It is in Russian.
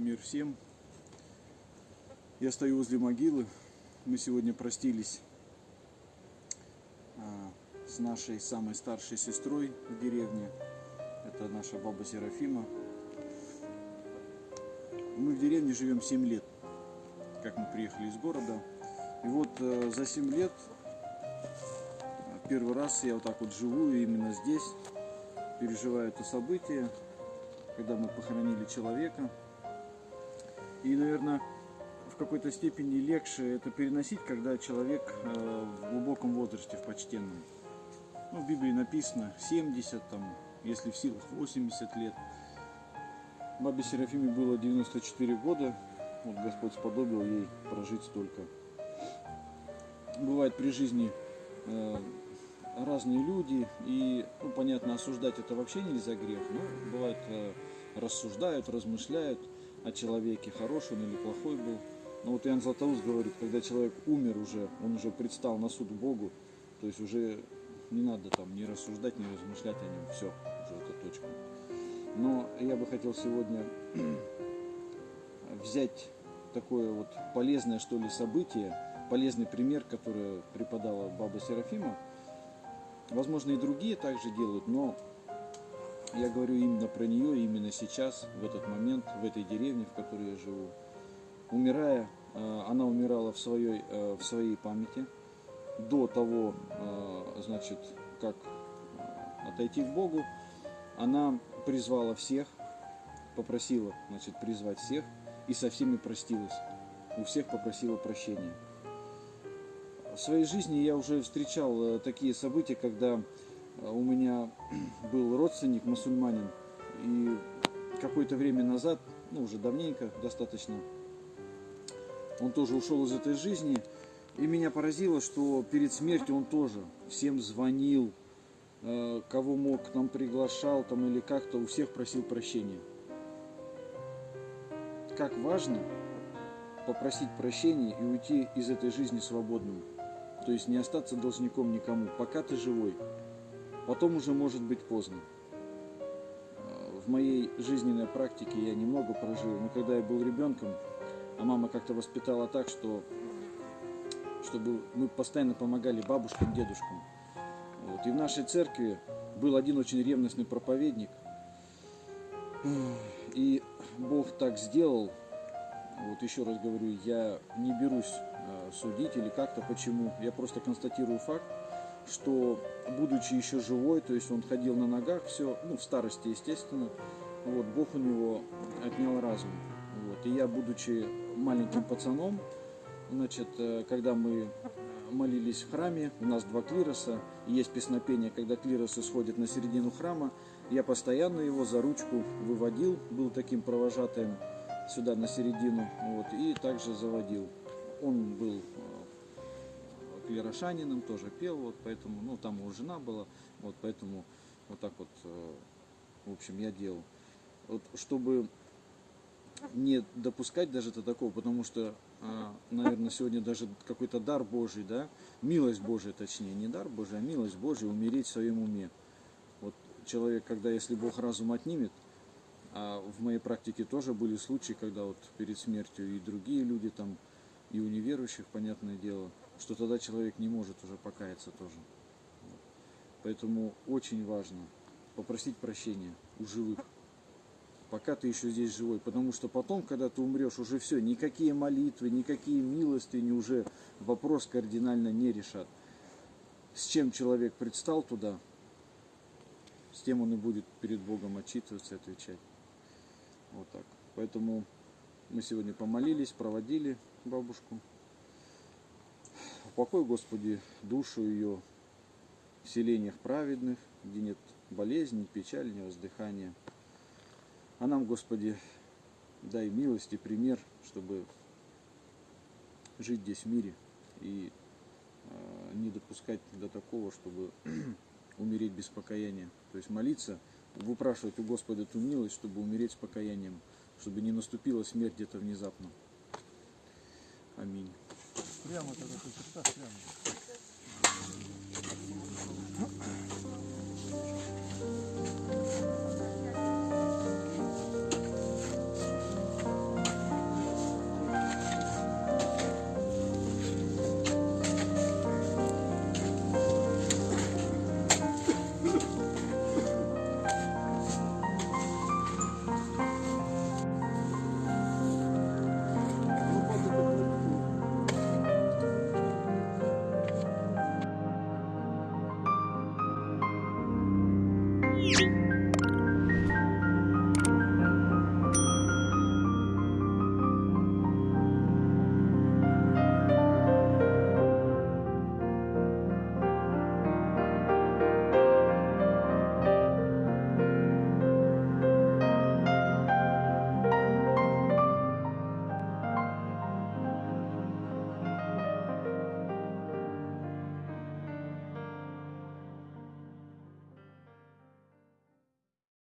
Мир всем. Я стою возле могилы. Мы сегодня простились а, с нашей самой старшей сестрой в деревне. Это наша баба Серафима. Мы в деревне живем 7 лет, как мы приехали из города. И вот э, за 7 лет э, первый раз я вот так вот живу именно здесь, переживаю это событие, когда мы похоронили человека. И, наверное, в какой-то степени легче это переносить, когда человек э, в глубоком возрасте, в почтенном. Ну, в Библии написано 70, там, если в силах 80 лет. Бабе Серафиме было 94 года, вот Господь сподобил ей прожить столько. Бывает при жизни э, разные люди, и, ну, понятно, осуждать это вообще нельзя грех, но бывает э, рассуждают, размышляют о человеке, хороший он или плохой был. Но вот Иоанн Златоуст говорит, когда человек умер уже, он уже предстал на суд Богу, то есть уже не надо там ни рассуждать, ни размышлять о нем, все, уже это точка. Но я бы хотел сегодня взять такое вот полезное, что ли, событие, полезный пример, который преподала баба Серафима. Возможно, и другие также делают, но я говорю именно про нее, именно сейчас, в этот момент, в этой деревне, в которой я живу. Умирая, э, она умирала в своей, э, в своей памяти. До того, э, значит, как отойти к Богу, она призвала всех, попросила, значит, призвать всех и со всеми простилась. У всех попросила прощения. В своей жизни я уже встречал такие события, когда у меня был родственник мусульманин, и какое-то время назад, ну уже давненько достаточно, он тоже ушел из этой жизни, и меня поразило, что перед смертью он тоже всем звонил, э, кого мог, там приглашал, там или как-то у всех просил прощения. Как важно попросить прощения и уйти из этой жизни свободным. То есть не остаться должником никому, пока ты живой. Потом уже может быть поздно. В моей жизненной практике я немного прожил, но когда я был ребенком, а мама как-то воспитала так, что чтобы мы постоянно помогали бабушкам, дедушкам. Вот. И в нашей церкви был один очень ревностный проповедник. И Бог так сделал, вот еще раз говорю, я не берусь а, судить или как-то почему, я просто констатирую факт, что будучи еще живой, то есть он ходил на ногах, все, ну, в старости, естественно, вот, Бог у него отнял разум. Вот, и я, будучи маленьким пацаном, значит, э, когда мы молились в храме, у нас два клироса, есть песнопение, когда клиросы сходят на середину храма, я постоянно его за ручку выводил, был таким провожатым сюда на середину, вот, и также заводил. Он был клерошанином, тоже пел, вот поэтому, ну там его жена была, вот поэтому вот так вот, э, в общем, я делал. Вот чтобы не допускать даже до такого, потому что, э, наверное, сегодня даже какой-то дар Божий, да, милость Божия, точнее, не дар Божий, а милость Божия, умереть в своем уме. Вот человек, когда, если Бог разум отнимет, а в моей практике тоже были случаи, когда вот перед смертью и другие люди там, и у неверующих, понятное дело, что тогда человек не может уже покаяться тоже. Поэтому очень важно попросить прощения у живых, пока ты еще здесь живой. Потому что потом, когда ты умрешь, уже все, никакие молитвы, никакие милостыни уже вопрос кардинально не решат. С чем человек предстал туда, с тем он и будет перед Богом отчитываться отвечать. Вот так. Поэтому мы сегодня помолились, проводили бабушку. Упокой, Господи, душу ее в селениях праведных, где нет болезни, печали, ни воздыхания. А нам, Господи, дай милость и пример, чтобы жить здесь в мире и э, не допускать до такого, чтобы умереть без покаяния. То есть молиться, выпрашивать у Господа эту милость, чтобы умереть с покаянием, чтобы не наступила смерть где-то внезапно. Аминь. Прямо тогда ты так прямо.